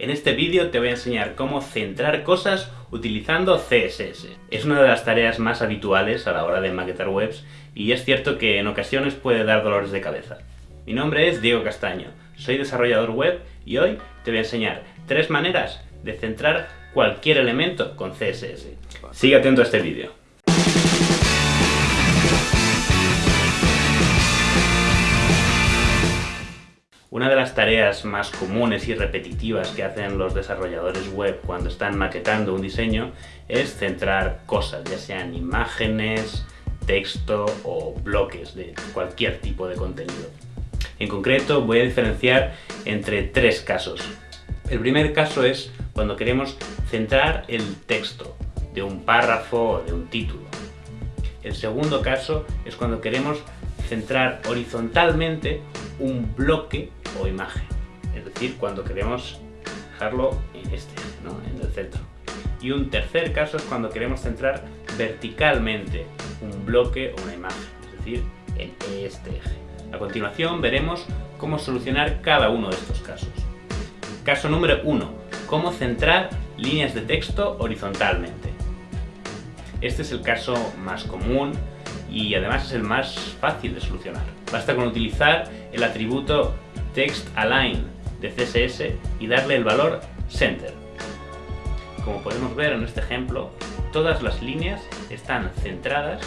En este vídeo te voy a enseñar cómo centrar cosas utilizando CSS. Es una de las tareas más habituales a la hora de maquetar webs y es cierto que en ocasiones puede dar dolores de cabeza. Mi nombre es Diego Castaño, soy desarrollador web y hoy te voy a enseñar tres maneras de centrar cualquier elemento con CSS. Sigue atento a este vídeo. Tareas más comunes y repetitivas que hacen los desarrolladores web cuando están maquetando un diseño es centrar cosas, ya sean imágenes, texto o bloques de cualquier tipo de contenido. En concreto voy a diferenciar entre tres casos. El primer caso es cuando queremos centrar el texto de un párrafo o de un título. El segundo caso es cuando queremos centrar horizontalmente un bloque o imagen. Es decir, cuando queremos dejarlo en este, ¿no? en el centro. Y un tercer caso es cuando queremos centrar verticalmente un bloque o una imagen, es decir, en este eje. A continuación veremos cómo solucionar cada uno de estos casos. Caso número 1. Cómo centrar líneas de texto horizontalmente. Este es el caso más común y además es el más fácil de solucionar. Basta con utilizar el atributo TextAlign de CSS y darle el valor Center. Como podemos ver en este ejemplo, todas las líneas están centradas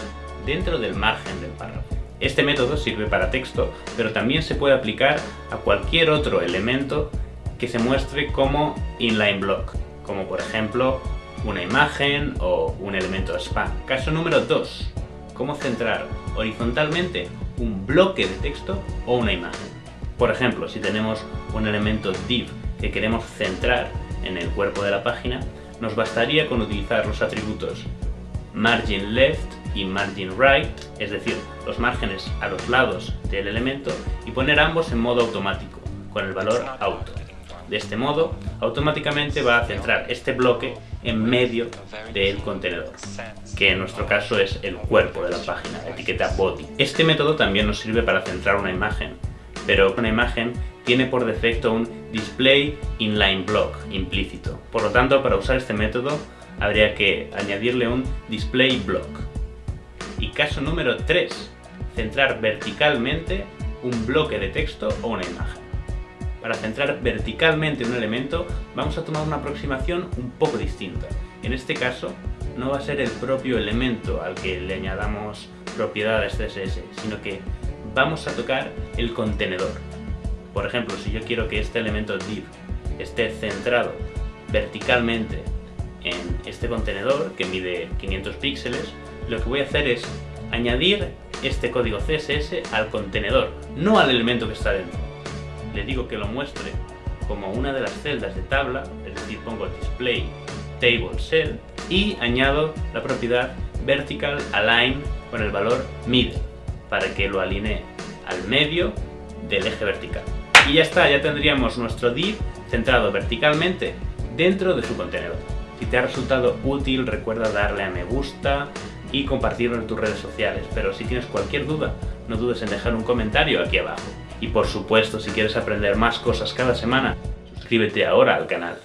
dentro del margen del párrafo. Este método sirve para texto, pero también se puede aplicar a cualquier otro elemento que se muestre como inline block, como por ejemplo una imagen o un elemento spam. Caso número 2. Cómo centrar horizontalmente un bloque de texto o una imagen. Por ejemplo, si tenemos un elemento div que queremos centrar en el cuerpo de la página, nos bastaría con utilizar los atributos margin left y margin right, es decir, los márgenes a los lados del elemento, y poner ambos en modo automático, con el valor auto. De este modo, automáticamente va a centrar este bloque en medio del contenedor, que en nuestro caso es el cuerpo de la página, la etiqueta body. Este método también nos sirve para centrar una imagen, pero una imagen tiene por defecto un display inline block implícito. Por lo tanto, para usar este método habría que añadirle un display block. Y caso número 3, centrar verticalmente un bloque de texto o una imagen. Para centrar verticalmente un elemento vamos a tomar una aproximación un poco distinta. En este caso no va a ser el propio elemento al que le añadamos propiedades CSS, sino que vamos a tocar el contenedor. Por ejemplo, si yo quiero que este elemento div esté centrado verticalmente en este contenedor que mide 500 píxeles, lo que voy a hacer es añadir este código CSS al contenedor, no al elemento que está dentro le digo que lo muestre como una de las celdas de tabla, es decir, pongo display table cell y añado la propiedad vertical align con el valor middle para que lo alinee al medio del eje vertical. Y ya está, ya tendríamos nuestro div centrado verticalmente dentro de su contenedor. Si te ha resultado útil recuerda darle a me gusta y compartirlo en tus redes sociales, pero si tienes cualquier duda no dudes en dejar un comentario aquí abajo. Y por supuesto, si quieres aprender más cosas cada semana, suscríbete ahora al canal.